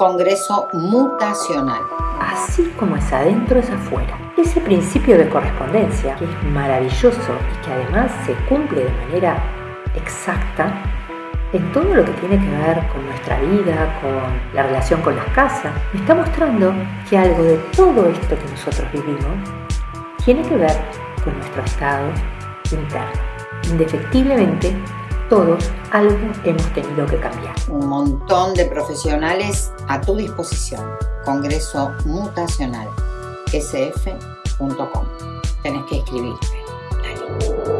Congreso Mutacional. Así como es adentro es afuera. Ese principio de correspondencia, que es maravilloso y que además se cumple de manera exacta en todo lo que tiene que ver con nuestra vida, con la relación con las casas, me está mostrando que algo de todo esto que nosotros vivimos tiene que ver con nuestro estado interno. Indefectiblemente, todos algo hemos tenido que cambiar. Un montón de profesionales a tu disposición. Congreso Mutacional, sf.com. Tenés que escribirte. Dale.